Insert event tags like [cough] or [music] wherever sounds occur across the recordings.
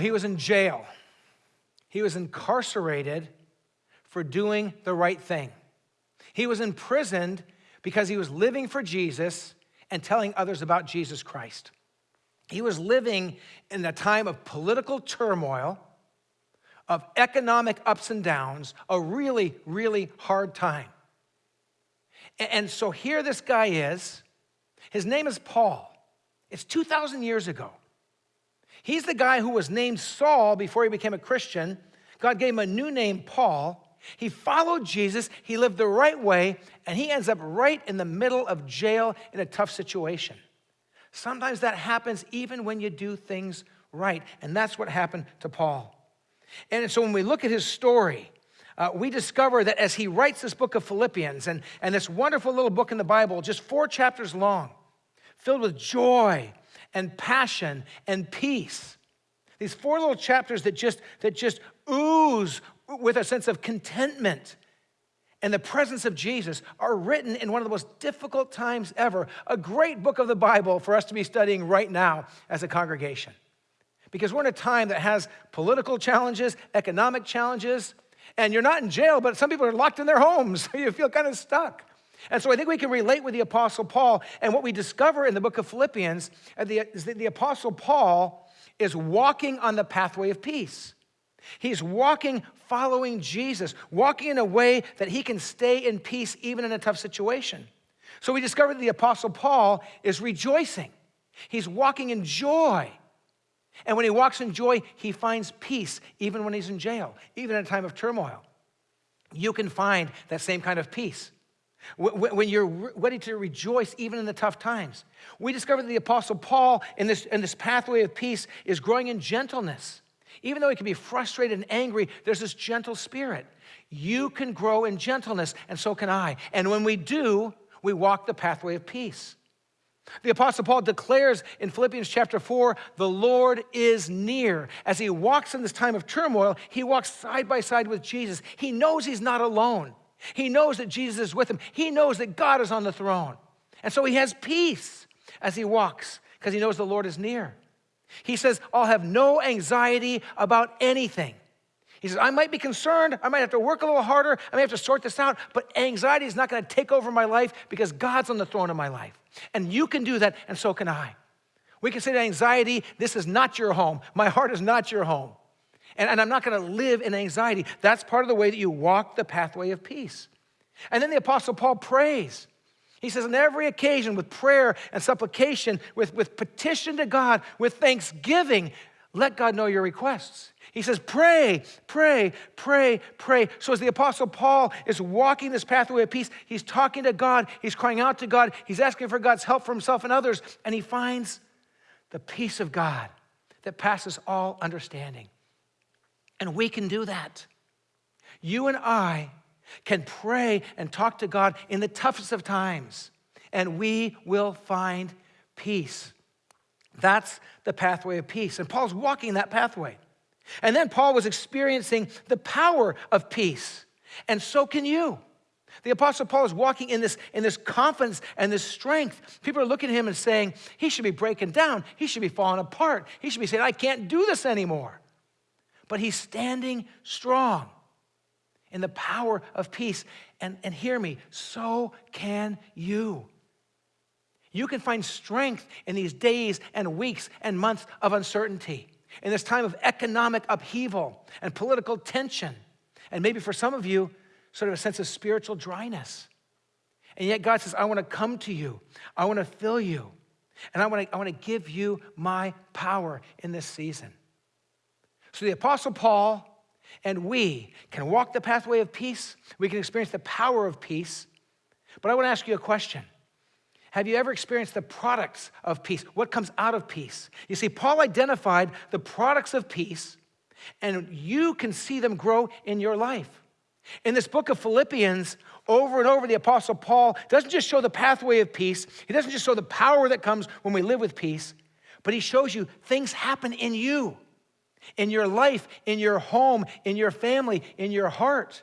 Well, he was in jail. He was incarcerated for doing the right thing. He was imprisoned because he was living for Jesus and telling others about Jesus Christ. He was living in a time of political turmoil, of economic ups and downs, a really, really hard time. And so here this guy is. His name is Paul. It's 2,000 years ago. He's the guy who was named Saul before he became a Christian. God gave him a new name, Paul. He followed Jesus, he lived the right way, and he ends up right in the middle of jail in a tough situation. Sometimes that happens even when you do things right, and that's what happened to Paul. And so when we look at his story, uh, we discover that as he writes this book of Philippians, and, and this wonderful little book in the Bible, just four chapters long, filled with joy and passion and peace. These four little chapters that just, that just ooze with a sense of contentment and the presence of Jesus are written in one of the most difficult times ever. A great book of the Bible for us to be studying right now as a congregation. Because we're in a time that has political challenges, economic challenges, and you're not in jail, but some people are locked in their homes, [laughs] so you feel kind of stuck. And so I think we can relate with the Apostle Paul. And what we discover in the book of Philippians uh, is that the Apostle Paul is walking on the pathway of peace. He's walking following Jesus, walking in a way that he can stay in peace even in a tough situation. So we discover that the Apostle Paul is rejoicing. He's walking in joy. And when he walks in joy, he finds peace even when he's in jail, even in a time of turmoil. You can find that same kind of peace when you're ready to rejoice even in the tough times. We discover that the Apostle Paul, in this, in this pathway of peace, is growing in gentleness. Even though he can be frustrated and angry, there's this gentle spirit. You can grow in gentleness, and so can I. And when we do, we walk the pathway of peace. The Apostle Paul declares in Philippians chapter 4 the Lord is near. As he walks in this time of turmoil, he walks side by side with Jesus. He knows he's not alone. He knows that Jesus is with him. He knows that God is on the throne. And so he has peace as he walks because he knows the Lord is near. He says, I'll have no anxiety about anything. He says, I might be concerned. I might have to work a little harder. I may have to sort this out, but anxiety is not going to take over my life because God's on the throne of my life. And you can do that, and so can I. We can say to anxiety, This is not your home. My heart is not your home. And, and I'm not going to live in anxiety. That's part of the way that you walk the pathway of peace. And then the Apostle Paul prays. He says, on every occasion, with prayer and supplication, with, with petition to God, with thanksgiving, let God know your requests. He says, pray, pray, pray, pray. So, as the Apostle Paul is walking this pathway of peace, he's talking to God, he's crying out to God, he's asking for God's help for himself and others, and he finds the peace of God that passes all understanding. And we can do that. You and I can pray and talk to God in the toughest of times, and we will find peace. That's the pathway of peace. And Paul's walking that pathway. And then Paul was experiencing the power of peace. And so can you. The Apostle Paul is walking in this, in this confidence and this strength. People are looking at him and saying, he should be breaking down. He should be falling apart. He should be saying, I can't do this anymore. But he's standing strong in the power of peace. And, and hear me, so can you. You can find strength in these days and weeks and months of uncertainty, in this time of economic upheaval and political tension, and maybe for some of you, sort of a sense of spiritual dryness. And yet God says, I want to come to you, I want to fill you, and I want to, I want to give you my power in this season. So the Apostle Paul and we can walk the pathway of peace. We can experience the power of peace. But I want to ask you a question. Have you ever experienced the products of peace? What comes out of peace? You see, Paul identified the products of peace, and you can see them grow in your life. In this book of Philippians, over and over, the Apostle Paul doesn't just show the pathway of peace, he doesn't just show the power that comes when we live with peace, but he shows you things happen in you in your life, in your home, in your family, in your heart.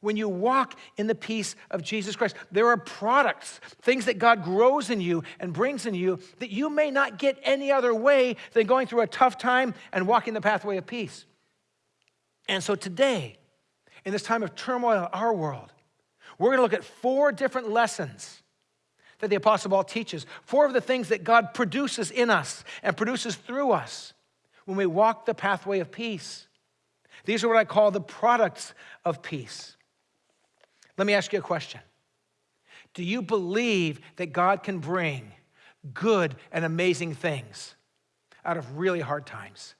when you walk in the peace of Jesus Christ. There are products, things that God grows in you and brings in you that you may not get any other way than going through a tough time and walking the pathway of peace. And so today, in this time of turmoil in our world, we're going to look at four different lessons that the Apostle Paul teaches, four of the things that God produces in us and produces through us when we walk the pathway of peace. These are what I call the products of peace. Let me ask you a question Do you believe that God can bring good and amazing things out of really hard times?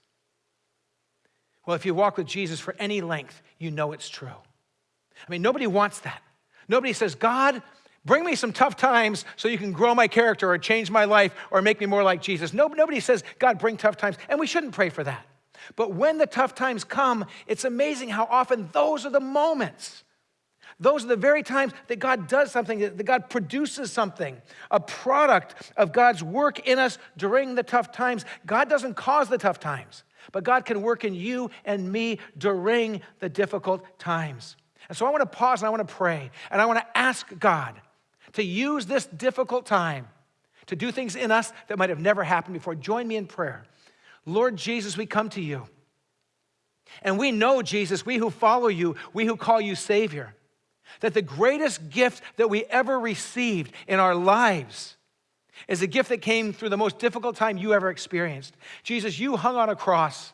Well, if you walk with Jesus for any length, you know it's true. I mean, nobody wants that. Nobody says, God, bring me some tough times so you can grow my character or change my life or make me more like Jesus. nobody says, God, bring tough times. And we shouldn't pray for that. But when the tough times come, it's amazing how often those are the moments those are the very times that God does something, that God produces something, a product of God's work in us during the tough times. God doesn't cause the tough times, but God can work in you and me during the difficult times. And so I want to pause and I want to pray and I want to ask God to use this difficult time to do things in us that might have never happened before. Join me in prayer. Lord Jesus, we come to you. And we know, Jesus, we who follow you, we who call you Savior, that the greatest gift that we ever received in our lives is a gift that came through the most difficult time you ever experienced. Jesus, you hung on a cross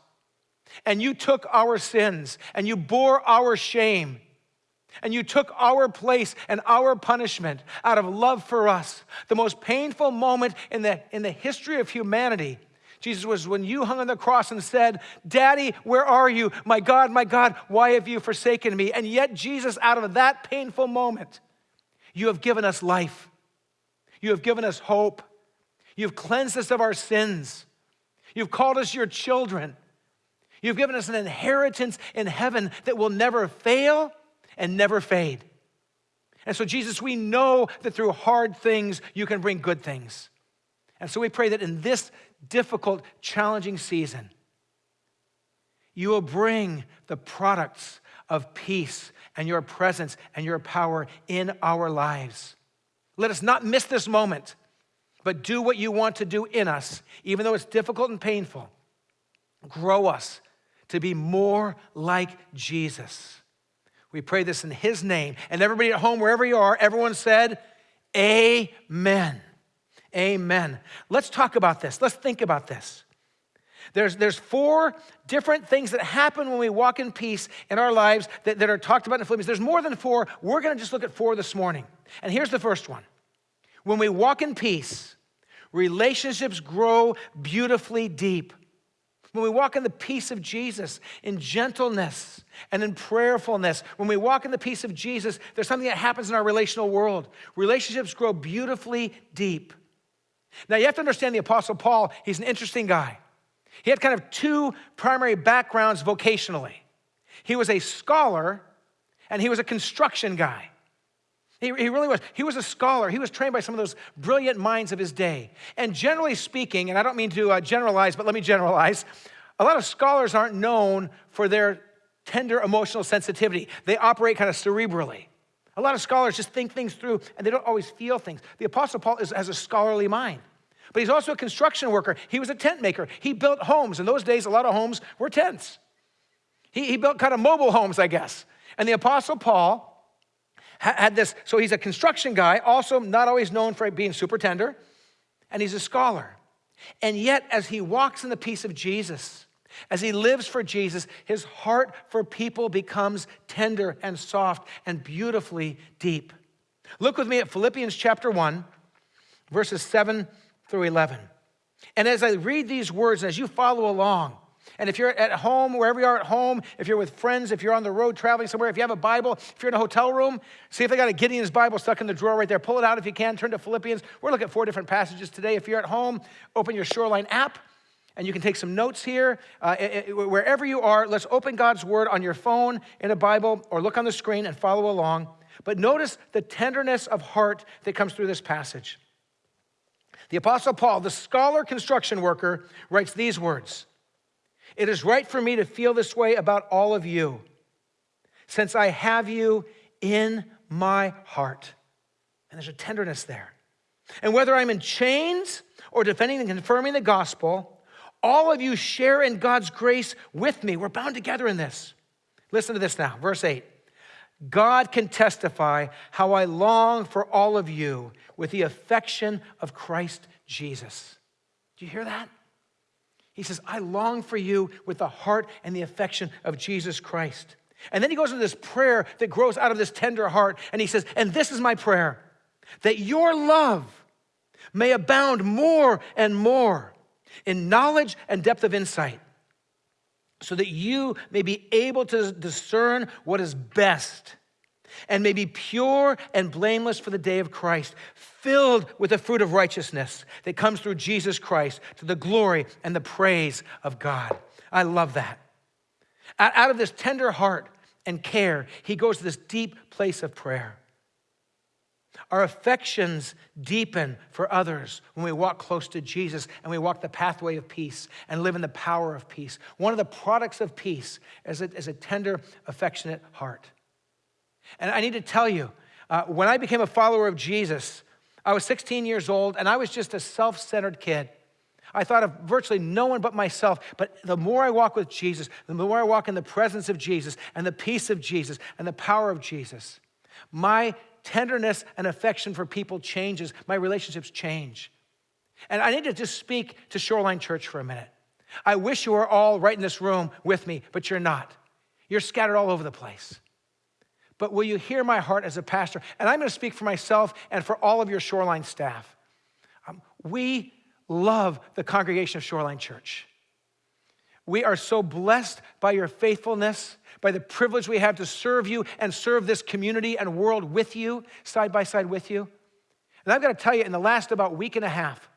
and you took our sins and you bore our shame and you took our place and our punishment out of love for us. The most painful moment in the, in the history of humanity Jesus was when you hung on the cross and said, Daddy, where are you? My God, my God, why have you forsaken me? And yet, Jesus, out of that painful moment, you have given us life. You have given us hope. You've cleansed us of our sins. You've called us your children. You've given us an inheritance in heaven that will never fail and never fade. And so, Jesus, we know that through hard things, you can bring good things. And so we pray that in this difficult, challenging season, you will bring the products of peace and your presence and your power in our lives. Let us not miss this moment, but do what you want to do in us, even though it's difficult and painful. Grow us to be more like Jesus. We pray this in his name. And everybody at home, wherever you are, everyone said, Amen. Amen. Let's talk about this. Let's think about this. There's, there's four different things that happen when we walk in peace in our lives that, that are talked about in Philippians. There's more than four. We're going to just look at four this morning. And here's the first one When we walk in peace, relationships grow beautifully deep. When we walk in the peace of Jesus, in gentleness and in prayerfulness, when we walk in the peace of Jesus, there's something that happens in our relational world. Relationships grow beautifully deep. Now, you have to understand the Apostle Paul, he's an interesting guy. He had kind of two primary backgrounds vocationally. He was a scholar and he was a construction guy. He, he, really was. He was a scholar. He was trained by some of those brilliant minds of his day. And generally speaking, and I don't mean to uh, generalize, but let me generalize, a lot of scholars aren't known for their tender emotional sensitivity. They operate kind of cerebrally. A lot of scholars just think things through and they don't always feel things. The Apostle Paul is, has a scholarly mind. But he's also a construction worker. He was a tent maker. He built homes. In those days, a lot of homes were tents. He, he built kind of mobile homes, I guess. And the Apostle Paul had this, so he's a construction guy, also not always known for being super tender, and he's a scholar. And yet, as he walks in the peace of Jesus, as he lives for Jesus, his heart for people becomes tender and soft and beautifully deep. Look with me at Philippians chapter 1, verses 7 through 11. And as I read these words, as you follow along, and if you're at home, wherever you are at home, if you're with friends, if you're on the road traveling somewhere, if you have a Bible, if you're in a hotel room, see if they got a Gideon's Bible stuck in the drawer right there. Pull it out if you can. Turn to Philippians. We're looking at four different passages today. If you're at home, open your Shoreline app and you can take some notes here. Uh, it, it, wherever you are, let's open God's word on your phone, in a Bible, or look on the screen and follow along. But notice the tenderness of heart that comes through this passage. The Apostle Paul, the scholar construction worker, writes these words It is right for me to feel this way about all of you since I have you in my heart. And there's a tenderness there. And whether I'm in chains or defending and confirming the gospel, all of you share in God's grace with me. We're bound together in this. Listen to this now, verse 8. God can testify how I long for all of you with the affection of Christ Jesus. Do you hear that? He says, I long for you with the heart and the affection of Jesus Christ. And then he goes into this prayer that grows out of this tender heart, and he says, And this is my prayer that your love may abound more and more in knowledge and depth of insight, so that you may be able to discern what is best and may be pure and blameless for the day of Christ, filled with the fruit of righteousness that comes through Jesus Christ to the glory and the praise of God. I love that. Out of this tender heart and care, he goes to this deep place of prayer. Our affections deepen for others when we walk close to Jesus and we walk the pathway of peace and live in the power of peace. One of the products of peace is a, is a tender, affectionate heart. And I need to tell you, uh, when I became a follower of Jesus, I was 16 years old and I was just a self centered kid. I thought of virtually no one but myself. But the more I walk with Jesus, the more I walk in the presence of Jesus and the peace of Jesus and the power of Jesus, my tenderness and affection for people changes. My relationships change. And I need to just speak to Shoreline Church for a minute. I wish you were all right in this room with me, but you're not. You're scattered all over the place but will you hear my heart as a pastor? And I'm going to speak for myself and for all of your Shoreline staff. Um, we love the congregation of Shoreline Church. We are so blessed by your faithfulness, by the privilege we have to serve you and serve this community and world with you, side by side with you. And I've got to tell you, in the last about week and a half,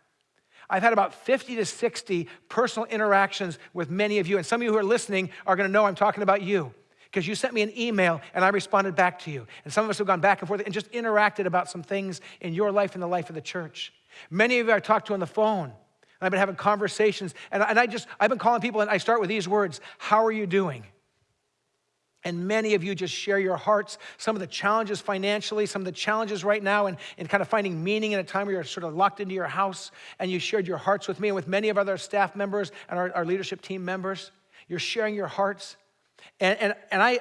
I've had about 50 to 60 personal interactions with many of you. And some of you who are listening are going to know I'm talking about you because you sent me an email and I responded back to you. And some of us have gone back and forth and just interacted about some things in your life and the life of the church. Many of you I talked to on the phone. And I've been having conversations. And, and I just, I've been calling people and I start with these words How are you doing? And many of you just share your hearts, some of the challenges financially, some of the challenges right now, and, and kind of finding meaning in a time where you're sort of locked into your house. And you shared your hearts with me and with many of other staff members and our, our leadership team members. You're sharing your hearts. And, and, and I,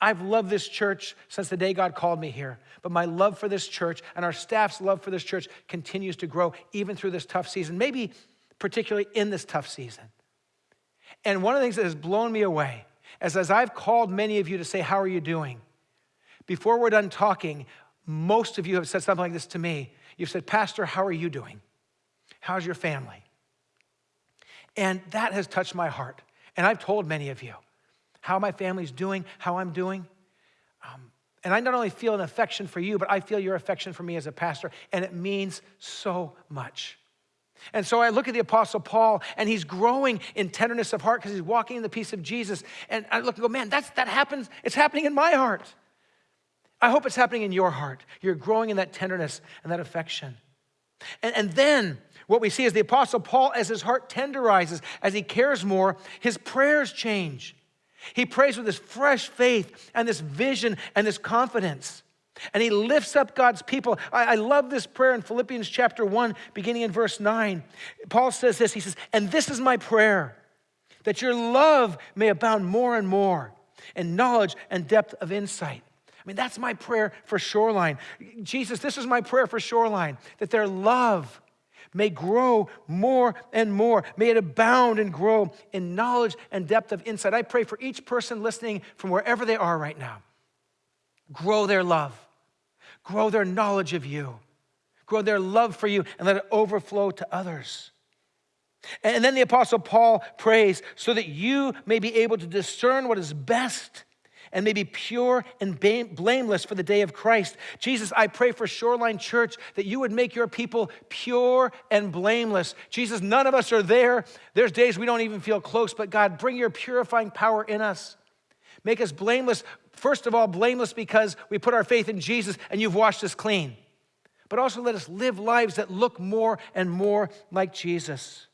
I've loved this church since the day God called me here. But my love for this church and our staff's love for this church continues to grow even through this tough season, maybe particularly in this tough season. And one of the things that has blown me away is as I've called many of you to say, How are you doing? Before we're done talking, most of you have said something like this to me. You've said, Pastor, how are you doing? How's your family? And that has touched my heart. And I've told many of you how my family's doing, how I'm doing. Um, and I not only feel an affection for you, but I feel your affection for me as a pastor, and it means so much. And so I look at the Apostle Paul, and he's growing in tenderness of heart because he's walking in the peace of Jesus. And I look and go, man, that's, that happens. It's happening in my heart. I hope it's happening in your heart. You're growing in that tenderness and that affection. And, and then what we see is the Apostle Paul, as his heart tenderizes, as he cares more, his prayers change. He prays with this fresh faith and this vision and this confidence. And he lifts up God's people. I, I, love this prayer in Philippians chapter 1, beginning in verse 9. Paul says this He says, And this is my prayer, that your love may abound more and more in knowledge and depth of insight. I mean, that's my prayer for Shoreline. Jesus, this is my prayer for Shoreline, that their love may grow more and more. May it abound and grow in knowledge and depth of insight. I pray for each person listening from wherever they are right now. Grow their love, grow their knowledge of you, grow their love for you, and let it overflow to others. And then the Apostle Paul prays so that you may be able to discern what is best and may be pure and blameless for the day of Christ. Jesus, I pray for Shoreline Church that you would make your people pure and blameless. Jesus, none of us are there. There's days we don't even feel close, but God, bring your purifying power in us. Make us blameless. First of all, blameless because we put our faith in Jesus and you've washed us clean. But also let us live lives that look more and more like Jesus.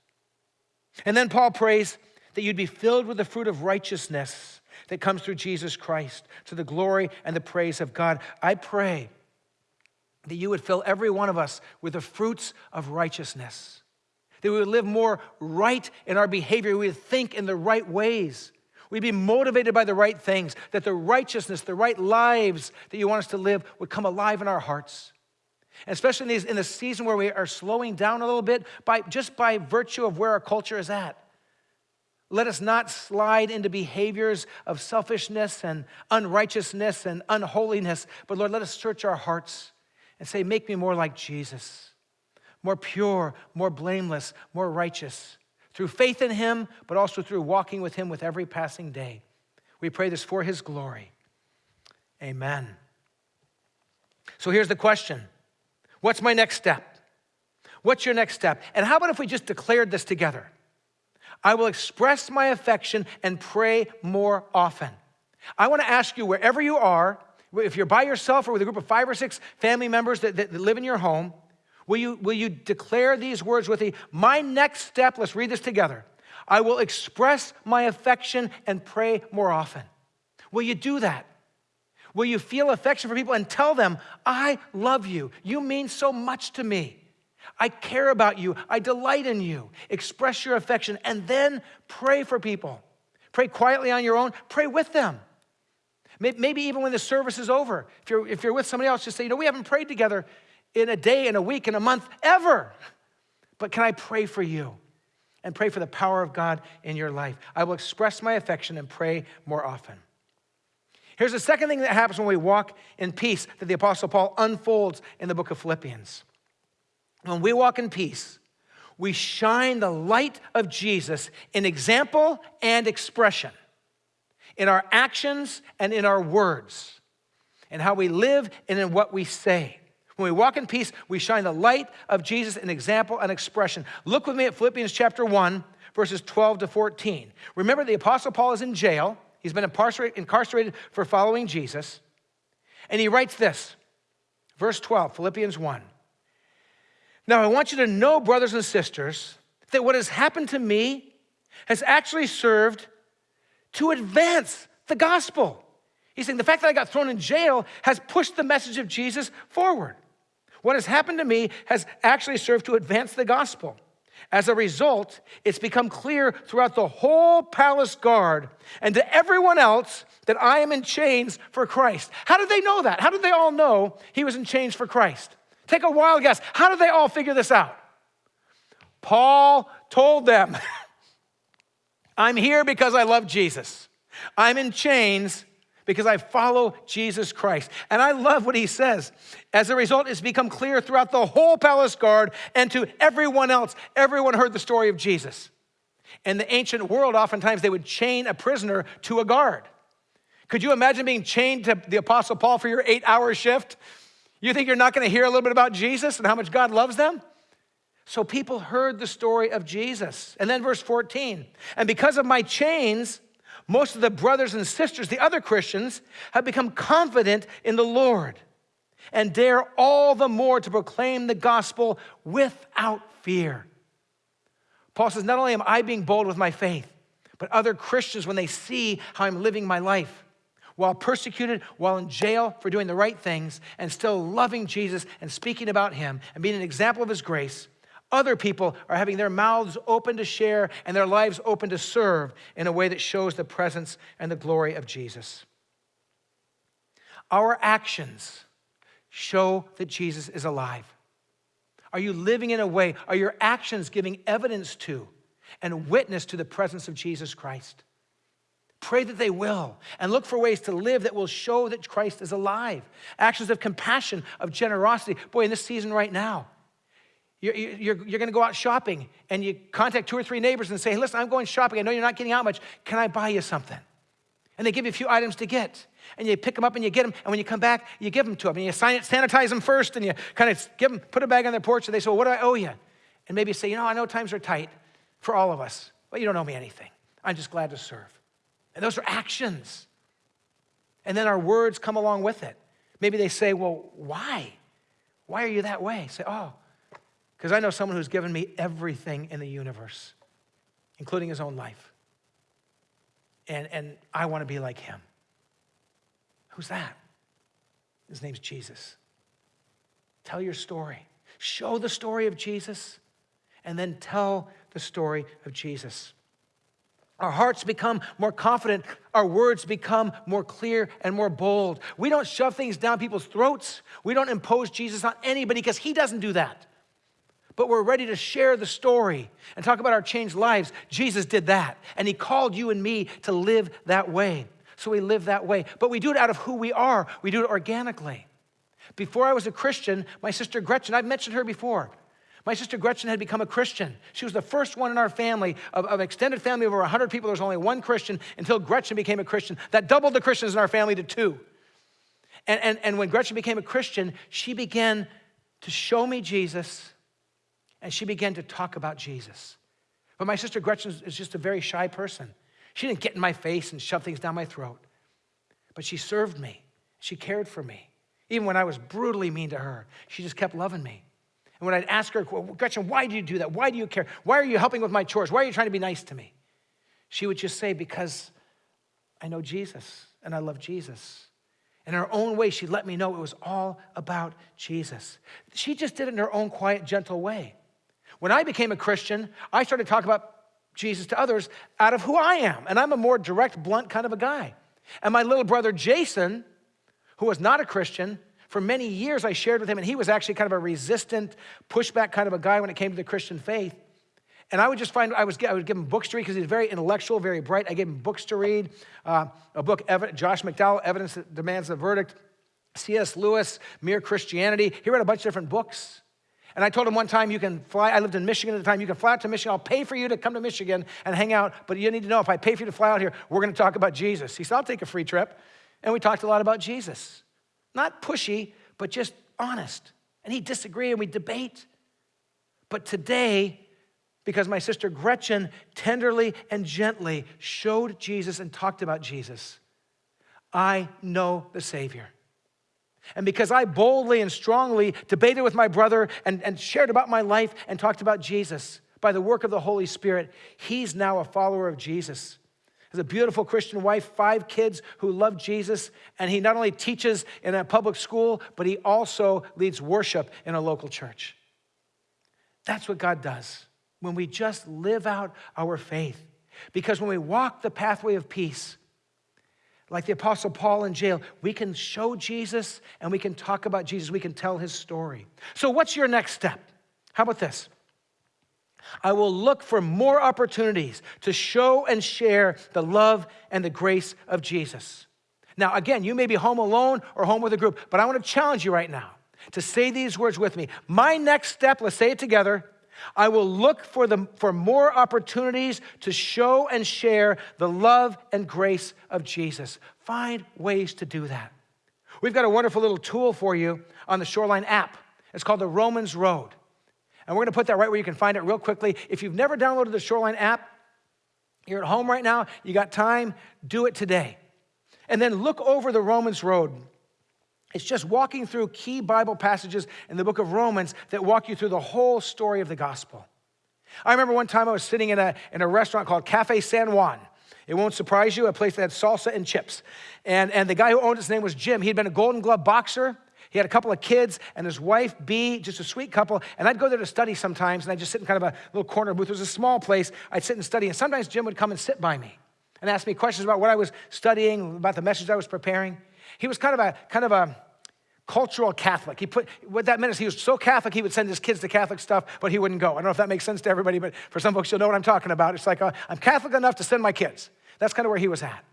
And then Paul prays that you'd be filled with the fruit of righteousness that comes through Jesus Christ to the glory and the praise of God. I pray that you would fill every one of us with the fruits of righteousness, that we would live more right in our behavior, we would think in the right ways. We'd be motivated by the right things, that the righteousness, the right lives that you want us to live would come alive in our hearts. And especially in, these, in the season where we are slowing down a little bit, by, just by virtue of where our culture is at. Let us not slide into behaviors of selfishness and unrighteousness and unholiness, but Lord, let us search our hearts and say, Make me more like Jesus, more pure, more blameless, more righteous, through faith in Him, but also through walking with Him with every passing day. We pray this for His glory. Amen. So here's the question What's my next step? What's your next step? And how about if we just declared this together? I will express my affection and pray more often. I want to ask you, wherever you are, if you're by yourself or with a group of five or six family members that, that, that live in your home, will you, will you declare these words with me? My next step, let's read this together. I will express my affection and pray more often. Will you do that? Will you feel affection for people and tell them, I love you. You mean so much to me. I care about you. I delight in you. Express your affection and then pray for people. Pray quietly on your own, pray with them. Maybe even when the service is over, if you're, if you're with somebody else, just say, you know, we haven't prayed together in a day, in a week, in a month, ever. But can I pray for you? And pray for the power of God in your life. I will express my affection and pray more often. Here's the second thing that happens when we walk in peace that the Apostle Paul unfolds in the book of Philippians. When we walk in peace, we shine the light of Jesus in example and expression, in our actions and in our words, in how we live and in what we say. When we walk in peace, we shine the light of Jesus in example and expression. Look with me at Philippians chapter 1, verses 12 to 14. Remember, the Apostle Paul is in jail. He's been incarcerated for following Jesus. And he writes this, verse 12, Philippians 1. Now, I want you to know, brothers and sisters, that what has happened to me has actually served to advance the gospel. He's saying the fact that I got thrown in jail has pushed the message of Jesus forward. What has happened to me has actually served to advance the gospel. As a result, it's become clear throughout the whole palace guard and to everyone else that I am in chains for Christ. How did they know that? How did they all know he was in chains for Christ? Take a wild guess. How did they all figure this out? Paul told them, [laughs] I'm here because I love Jesus. I'm in chains because I follow Jesus Christ. And I love what he says. As a result, it's become clear throughout the whole palace guard and to everyone else. Everyone heard the story of Jesus. In the ancient world, oftentimes they would chain a prisoner to a guard. Could you imagine being chained to the Apostle Paul for your eight hour shift? You think you're not going to hear a little bit about Jesus and how much God loves them? So people heard the story of Jesus. And then verse 14, and because of my chains, most of the brothers and sisters, the other Christians, have become confident in the Lord and dare all the more to proclaim the gospel without fear. Paul says, Not only am I being bold with my faith, but other Christians, when they see how I'm living my life, while persecuted, while in jail for doing the right things, and still loving Jesus and speaking about him and being an example of his grace, other people are having their mouths open to share and their lives open to serve in a way that shows the presence and the glory of Jesus. Our actions show that Jesus is alive. Are you living in a way, are your actions giving evidence to and witness to the presence of Jesus Christ? Pray that they will, and look for ways to live that will show that Christ is alive. Actions of compassion, of generosity. Boy, in this season right now, you're, you're, you're going to go out shopping and you contact two or three neighbors and say, hey, listen, I'm going shopping. I know you're not getting out much. Can I buy you something? And they give you a few items to get. And you pick them up and you get them. And when you come back, you give them to them. And you sanitize them first. And you kind of give them, put a bag on their porch. And they say, well, what do I owe you? And maybe you say, you know, I know times are tight for all of us. But you don't owe me anything. I'm just glad to serve. And those are actions. And then our words come along with it. Maybe they say, Well, why? Why are you that way? Say, Oh, because I know someone who's given me everything in the universe, including his own life. and, and I want to be like him. Who's that? His name's Jesus. Tell your story. Show the story of Jesus, and then tell the story of Jesus. Our hearts become more confident. Our words become more clear and more bold. We don't shove things down people's throats. We don't impose Jesus on anybody because he doesn't do that. But we're ready to share the story and talk about our changed lives. Jesus did that, and he called you and me to live that way. So we live that way. But we do it out of who we are, we do it organically. Before I was a Christian, my sister Gretchen, I've mentioned her before. My sister Gretchen had become a Christian. She was the first one in our family, of, of extended family of over 100 people. There was only one Christian until Gretchen became a Christian. That doubled the Christians in our family to two. And, and, and when Gretchen became a Christian, she began to show me Jesus and she began to talk about Jesus. But my sister Gretchen is just a very shy person. She didn't get in my face and shove things down my throat, but she served me. She cared for me. Even when I was brutally mean to her, she just kept loving me. And when I'd ask her, Gretchen, why do you do that? Why do you care? Why are you helping with my chores? Why are you trying to be nice to me? She would just say, Because I know Jesus and I love Jesus. In her own way, she let me know it was all about Jesus. She just did it in her own quiet, gentle way. When I became a Christian, I started talking about Jesus to others out of who I am. And I'm a more direct, blunt kind of a guy. And my little brother Jason, who was not a Christian, for many years I shared with him, and he was actually kind of a resistant, pushback kind of a guy when it came to the Christian faith. And I would just find, I, was, I would give him books to read because he's very intellectual, very bright. I gave him books to read. Uh, a book, Josh McDowell, Evidence That Demands a Verdict. C.S. Lewis, Mere Christianity. He read a bunch of different books. And I told him one time, you can fly, I lived in Michigan at the time, you can fly out to Michigan. I'll pay for you to come to Michigan and hang out, but you need to know if I pay for you to fly out here, we're going to talk about Jesus. He said, I'll take a free trip. And we talked a lot about Jesus. Not pushy, but just honest. And he disagreed and we debate. But today, because my sister Gretchen tenderly and gently showed Jesus and talked about Jesus, I know the Savior. And because I boldly and strongly debated with my brother and, and shared about my life and talked about Jesus by the work of the Holy Spirit, he's now a follower of Jesus. Has a beautiful Christian wife, five kids who love Jesus, and he not only teaches in a public school, but he also leads worship in a local church. That's what God does when we just live out our faith. Because when we walk the pathway of peace, like the Apostle Paul in jail, we can show Jesus and we can talk about Jesus. We can tell his story. So, what's your next step? How about this? I will look for more opportunities to show and share the love and the grace of Jesus. Now, again, you may be home alone or home with a group, but I want to challenge you right now to say these words with me. My next step, let's say it together I will look for, the, for more opportunities to show and share the love and grace of Jesus. Find ways to do that. We've got a wonderful little tool for you on the Shoreline app. It's called the Romans Road. And we're going to put that right where you can find it real quickly. If you've never downloaded the Shoreline app, you're at home right now, you got time, do it today. And then look over the Romans Road. It's just walking through key Bible passages in the book of Romans that walk you through the whole story of the gospel. I remember one time I was sitting in a, in a restaurant called Cafe San Juan. It won't surprise you, a place that had salsa and chips. And, and the guy who owned it, his name was Jim. He'd been a Golden Glove boxer. He had a couple of kids and his wife, Bee, just a sweet couple. And I'd go there to study sometimes, and I'd just sit in kind of a little corner booth. It was a small place. I'd sit and study, and sometimes Jim would come and sit by me and ask me questions about what I was studying, about the message I was preparing. He was kind of a kind of a cultural Catholic. He put what that meant is he was so Catholic he would send his kids to Catholic stuff, but he wouldn't go. I don't know if that makes sense to everybody, but for some folks, you'll know what I'm talking about. It's like uh, I'm Catholic enough to send my kids. That's kind of where he was at.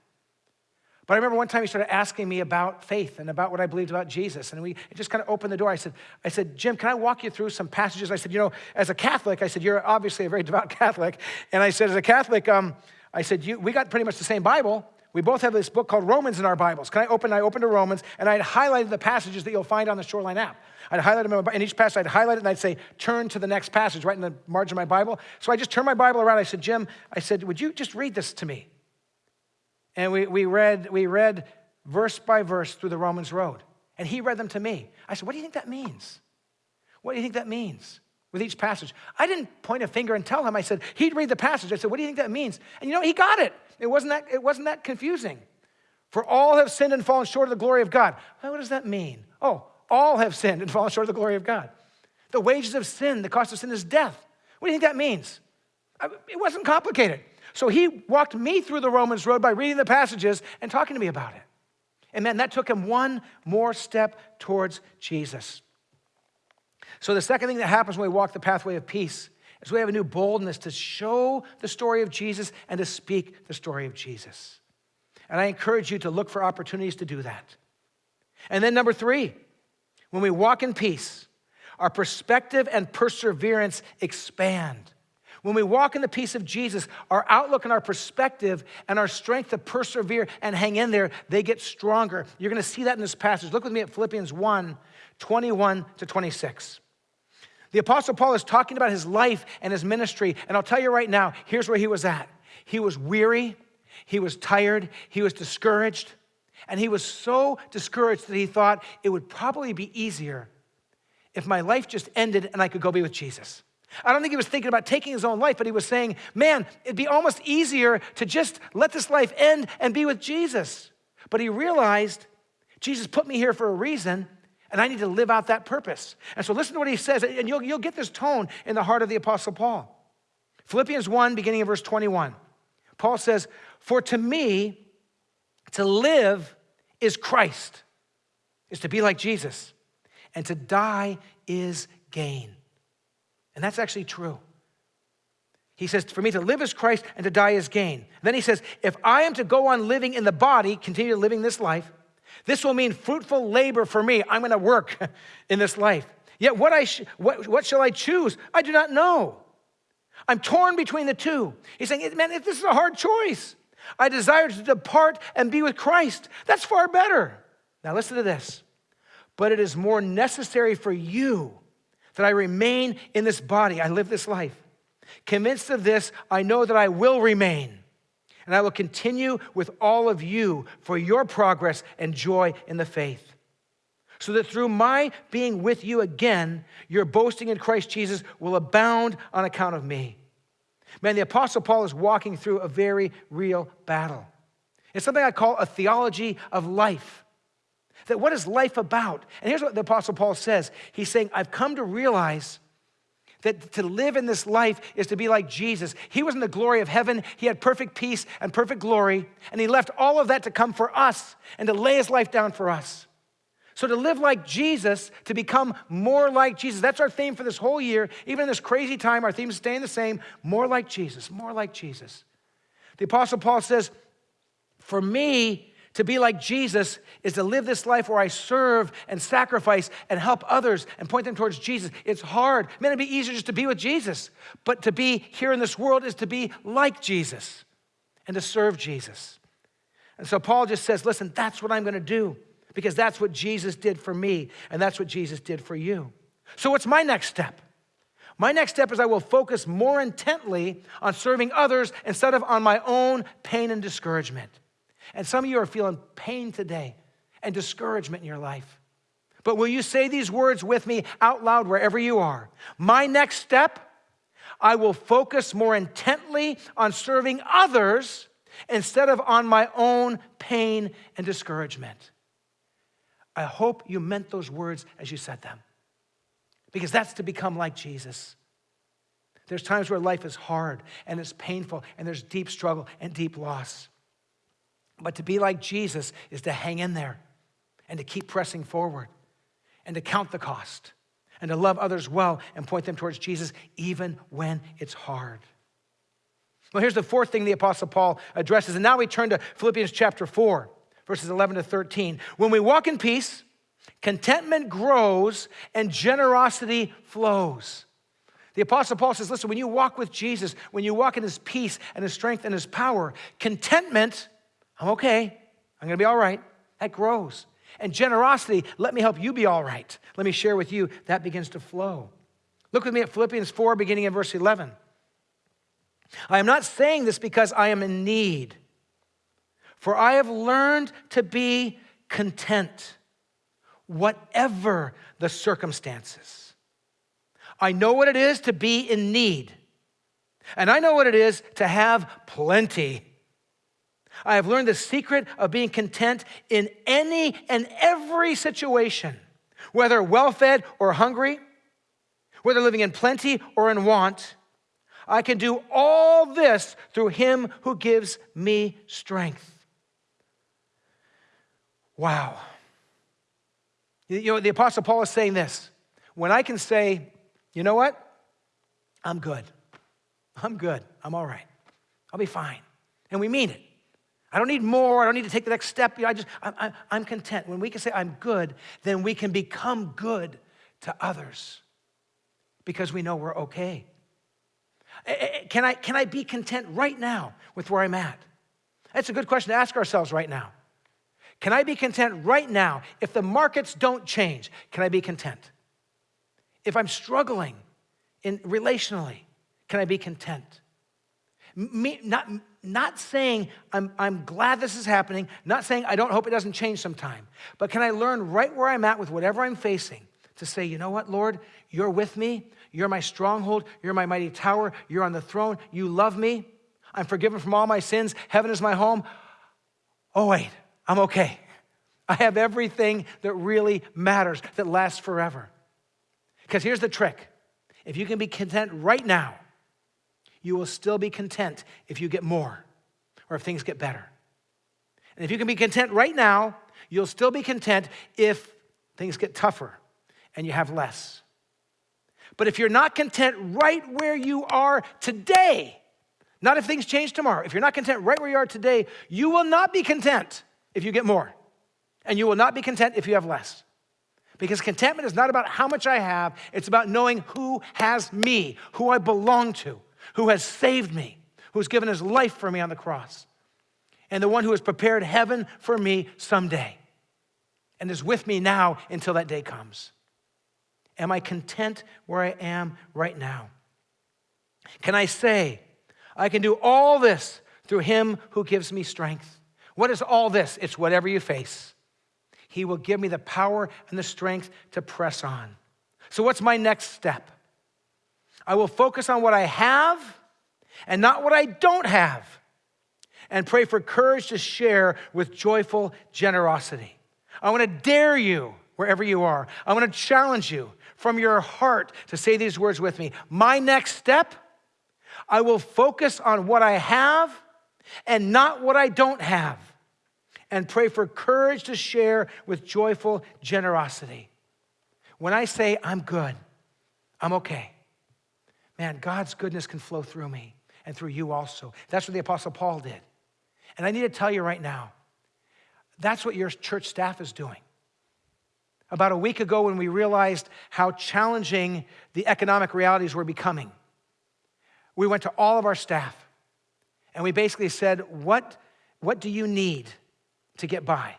But I remember one time he started asking me about faith and about what I believed about Jesus. And we just kind of opened the door. I said, I said, Jim, can I walk you through some passages? I said, you know, as a Catholic, I said, you're obviously a very [laughs] devout Catholic. And I said, as a Catholic, um, I said, you, we got pretty much the same Bible. We both have this book called Romans in our Bibles. Can I open? I opened to Romans, and I'd highlighted the passages that you'll find on the Shoreline app. I'd highlight them in each passage. I'd highlight it, and I'd say, turn to the next passage right in the margin of my Bible. So I just turned my Bible around. I said, Jim, I said, would you just read this to me? And we, we, read, we read verse by verse through the Romans road. And he read them to me. I said, What do you think that means? What do you think that means? with each passage. I didn't point a finger and tell him. I said, he'd read the passage. I said, what do you think that means? And you know, he got it. It wasn't that, it wasn't that confusing. For all have sinned and fallen short of the glory of God. Well, what does that mean? Oh, all have sinned and fallen short of the glory of God. The wages of sin, the cost of sin is death. What do you think that means? It wasn't complicated. So he walked me through the Romans road by reading the passages and talking to me about it. And man, that took him one more step towards Jesus. So the second thing that happens when we walk the pathway of peace is we have a new boldness to show the story of Jesus and to speak the story of Jesus. And I encourage you to look for opportunities to do that. And then, number three, when we walk in peace, our perspective and perseverance expand. When we walk in the peace of Jesus, our outlook and our perspective and our strength to persevere and hang in there, they get stronger. You're going to see that in this passage. Look with me at Philippians 1 21 to 26. The Apostle Paul is talking about his life and his ministry, and I'll tell you right now, here's where he was at. He was weary, he was tired, he was discouraged, and he was so discouraged that he thought it would probably be easier if my life just ended and I could go be with Jesus. I don't think he was thinking about taking his own life, but he was saying, man, it'd be almost easier to just let this life end and be with Jesus. But he realized Jesus put me here for a reason, and I need to live out that purpose. And so listen to what he says, and you'll, you'll get this tone in the heart of the Apostle Paul. Philippians 1, beginning of verse 21. Paul says, For to me, to live is Christ, is to be like Jesus, and to die is gain. And that's actually true. He says, For me to live is Christ and to die is gain. Then he says, If I am to go on living in the body, continue living this life, this will mean fruitful labor for me. I'm going to work [laughs] in this life. Yet what, I sh- what, what shall I choose? I do not know. I'm torn between the two. He's saying, man, if this is a hard choice. I desire to depart and be with Christ. That's far better. Now listen to this. But it is more necessary for you that I remain in this body. I live this life. Convinced of this, I know that I will remain and I will continue with all of you for your progress and joy in the faith. So that through my being with you again, your boasting in Christ Jesus will abound on account of me. Man, the Apostle Paul is walking through a very real battle. It's something I call a theology of life. That what is life about? And here's what the Apostle Paul says He's saying, I've come to realize that to live in this life is to be like Jesus. He was in the glory of heaven, he had perfect peace and perfect glory, and he left all of that to come for us and to lay his life down for us. So, to live like Jesus, to become more like Jesus, that's our theme for this whole year. Even in this crazy time, our theme is staying the same more like Jesus, more like Jesus. The Apostle Paul says, For me, to be like Jesus is to live this life where I serve and sacrifice and help others and point them towards Jesus. It's hard. Man, it'd be easier just to be with Jesus. But to be here in this world is to be like Jesus and to serve Jesus. And so Paul just says, listen, that's what I'm going to do because that's what Jesus did for me and that's what Jesus did for you. So, what's my next step? My next step is I will focus more intently on serving others instead of on my own pain and discouragement. And some of you are feeling pain today and discouragement in your life. But will you say these words with me out loud wherever you are? My next step, I will focus more intently on serving others instead of on my own pain and discouragement. I hope you meant those words as you said them, because that's to become like Jesus. There's times where life is hard and it's painful and there's deep struggle and deep loss. But to be like Jesus is to hang in there and to keep pressing forward and to count the cost and to love others well and point them towards Jesus even when it's hard. Well, here's the fourth thing the Apostle Paul addresses. And now we turn to Philippians chapter 4, verses 11 to 13. When we walk in peace, contentment grows and generosity flows. The Apostle Paul says, listen, when you walk with Jesus, when you walk in his peace and his strength and his power, contentment I'm okay. I'm going to be all right. That grows. And generosity, let me help you be all right. Let me share with you, that begins to flow. Look with me at Philippians 4, beginning in verse 11. I am not saying this because I am in need, for I have learned to be content, whatever the circumstances. I know what it is to be in need. And I know what it is to have plenty. I have learned the secret of being content in any and every situation, whether well fed or hungry, whether living in plenty or in want. I can do all this through him who gives me strength. Wow. You know, the Apostle Paul is saying this when I can say, you know what? I'm good. I'm good. I'm all right. I'll be fine. And we mean it. I don't need more. I don't need to take the next step. You know, I just, I'm, I'm content. When we can say I'm good, then we can become good to others because we know we're okay. Eh, eh, eh, can I, can I be content right now with where I'm at? That's a good question to ask ourselves right now. Can I be content right now if the markets don't change? Can I be content? If I'm struggling in relationally, can I be content? Me, not, not saying I'm, I'm glad this is happening, not saying I don't hope it doesn't change sometime, but can I learn right where I'm at with whatever I'm facing to say, you know what, Lord, you're with me, you're my stronghold, you're my mighty tower, you're on the throne, you love me, I'm forgiven from all my sins, heaven is my home. Oh, wait, I'm okay. I have everything that really matters, that lasts forever. Because here's the trick. If you can be content right now, you will still be content if you get more or if things get better. And if you can be content right now, you'll still be content if things get tougher and you have less. But if you're not content right where you are today, not if things change tomorrow, if you're not content right where you are today, you will not be content if you get more. And you will not be content if you have less. Because contentment is not about how much I have, it's about knowing who has me, who I belong to, who has saved me, who's given his life for me on the cross, and the one who has prepared heaven for me someday and is with me now until that day comes. Am I content where I am right now? Can I say, I can do all this through him who gives me strength? What is all this? It's whatever you face. He will give me the power and the strength to press on. So, what's my next step? I will focus on what I have and not what I don't have, and pray for courage to share with joyful generosity. I want to dare you wherever you are. I want to challenge you from your heart to say these words with me. My next step, I will focus on what I have and not what I don't have, and pray for courage to share with joyful generosity. When I say I'm good, I'm okay, man, God's goodness can flow through me and through you also. That's what the Apostle Paul did. And I need to tell you right now, that's what your church staff is doing. About a week ago, when we realized how challenging the economic realities were becoming, we went to all of our staff and we basically said, What, what do you need to get by?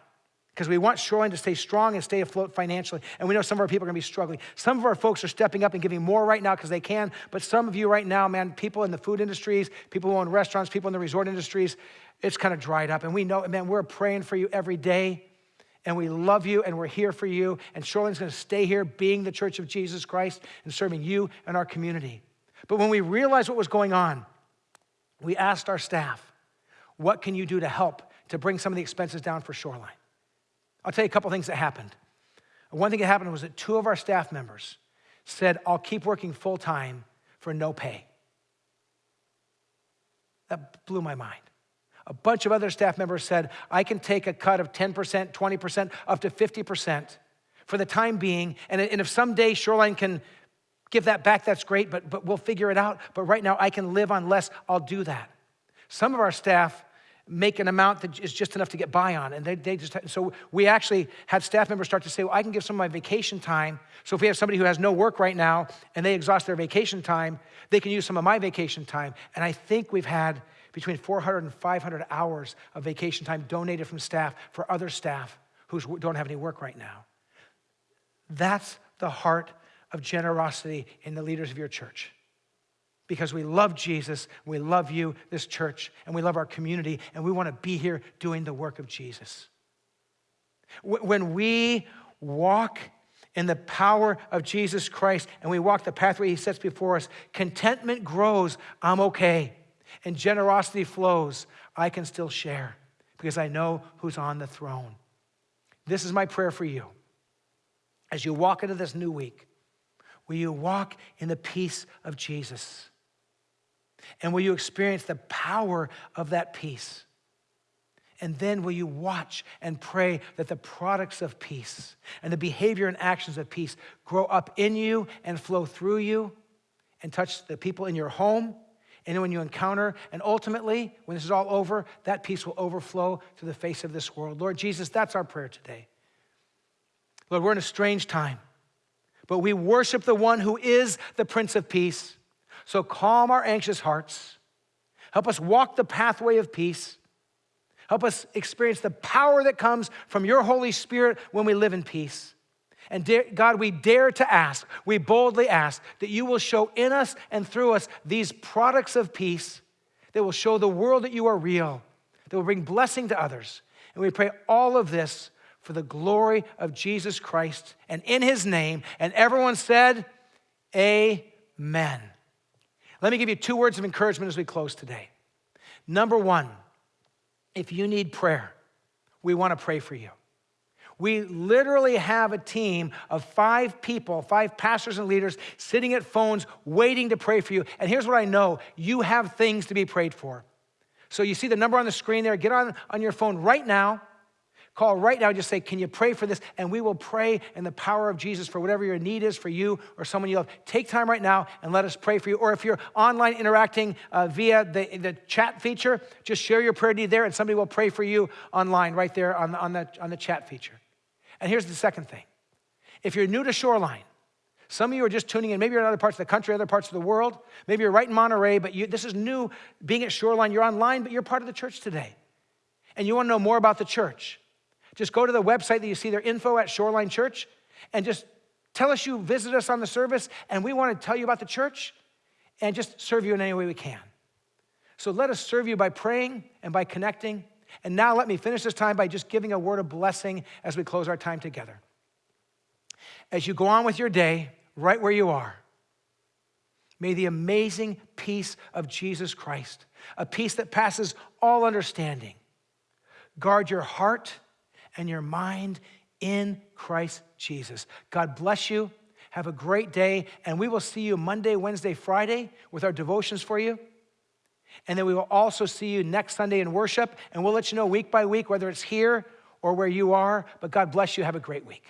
Because we want Shoreline to stay strong and stay afloat financially. And we know some of our people are going to be struggling. Some of our folks are stepping up and giving more right now because they can. But some of you right now, man, people in the food industries, people who own restaurants, people in the resort industries, it's kind of dried up. And we know, man, we're praying for you every day. And we love you and we're here for you. And Shoreline's going to stay here being the church of Jesus Christ and serving you and our community. But when we realized what was going on, we asked our staff, what can you do to help to bring some of the expenses down for Shoreline? I'll tell you a couple things that happened. One thing that happened was that two of our staff members said, I'll keep working full time for no pay. That blew my mind. A bunch of other staff members said, I can take a cut of 10%, 20%, up to 50% for the time being. And, if someday Shoreline can give that back, that's great, but, but we'll figure it out. But right now, I can live on less, I'll do that. Some of our staff make an amount that is just enough to get by on. And they, they just, so we actually had staff members start to say, well, I can give some of my vacation time. So if we have somebody who has no work right now and they exhaust their vacation time, they can use some of my vacation time. And I think we've had between 400 and 500 hours of vacation time donated from staff for other staff who don't have any work right now. That's the heart of generosity in the leaders of your church because we love Jesus, we love you, this church, and we love our community, and we want to be here doing the work of Jesus. When we walk in the power of Jesus Christ and we walk the pathway he sets before us, contentment grows. I'm okay. And generosity flows. I can still share because I know who's on the throne. This is my prayer for you. As you walk into this new week, will you walk in the peace of Jesus? And will you experience the power of that peace? And then will you watch and pray that the products of peace and the behavior and actions of peace grow up in you and flow through you and touch the people in your home and when you encounter, and ultimately, when this is all over, that peace will overflow to the face of this world. Lord Jesus, that's our prayer today. Lord, we're in a strange time, but we worship the one who is the Prince of Peace. So calm our anxious hearts. Help us walk the pathway of peace. Help us experience the power that comes from your Holy Spirit when we live in peace. And God, we dare to ask, we boldly ask that you will show in us and through us these products of peace that will show the world that you are real, that will bring blessing to others. And we pray all of this for the glory of Jesus Christ and in his name. And everyone said, Amen. Let me give you two words of encouragement as we close today. Number one, if you need prayer, we want to pray for you. We literally have a team of five people, five pastors and leaders sitting at phones waiting to pray for you. And here's what I know you have things to be prayed for. So you see the number on the screen there. Get on, on your phone right now. Call right now, just say, Can you pray for this? And we will pray in the power of Jesus for whatever your need is for you or someone you love. Take time right now and let us pray for you. Or if you're online interacting uh, via the, the chat feature, just share your prayer need there and somebody will pray for you online right there on the, on the, on the chat feature. And here's the second thing if you're new to Shoreline, some of you are just tuning in. Maybe you're in other parts of the country, other parts of the world. Maybe you're right in Monterey, but you, this is new being at Shoreline. You're online, but you're part of the church today. And you want to know more about the church. Just go to the website that you see their info at Shoreline Church, and just tell us you visit us on the service, and we want to tell you about the church and just serve you in any way we can. So let us serve you by praying and by connecting. And now let me finish this time by just giving a word of blessing as we close our time together. As you go on with your day, right where you are, may the amazing peace of Jesus Christ, a peace that passes all understanding, guard your heart and your mind in Christ Jesus. God bless you. Have a great day, and we will see you Monday, Wednesday, Friday with our devotions for you. And then we will also see you next Sunday in worship, and we'll let you know week by week whether it's here or where you are. But God bless you. Have a great week.